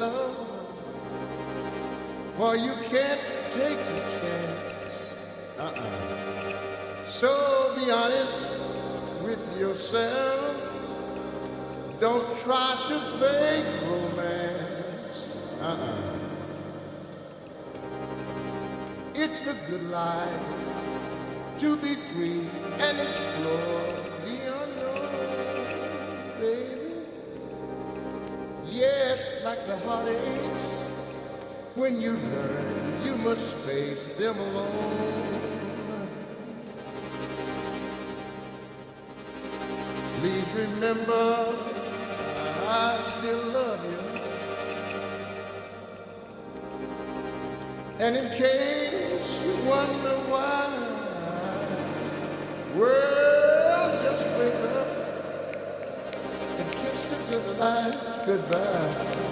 love, for you can't take a chance. Uh-uh. So be honest with yourself. Don't try to fake romance. Uh-uh. It's the good life to be free and explore like the heartaches, when you learn, you must face them alone. Please remember, I still love you. And in case you wonder why, well, just wake up and kiss the good life goodbye.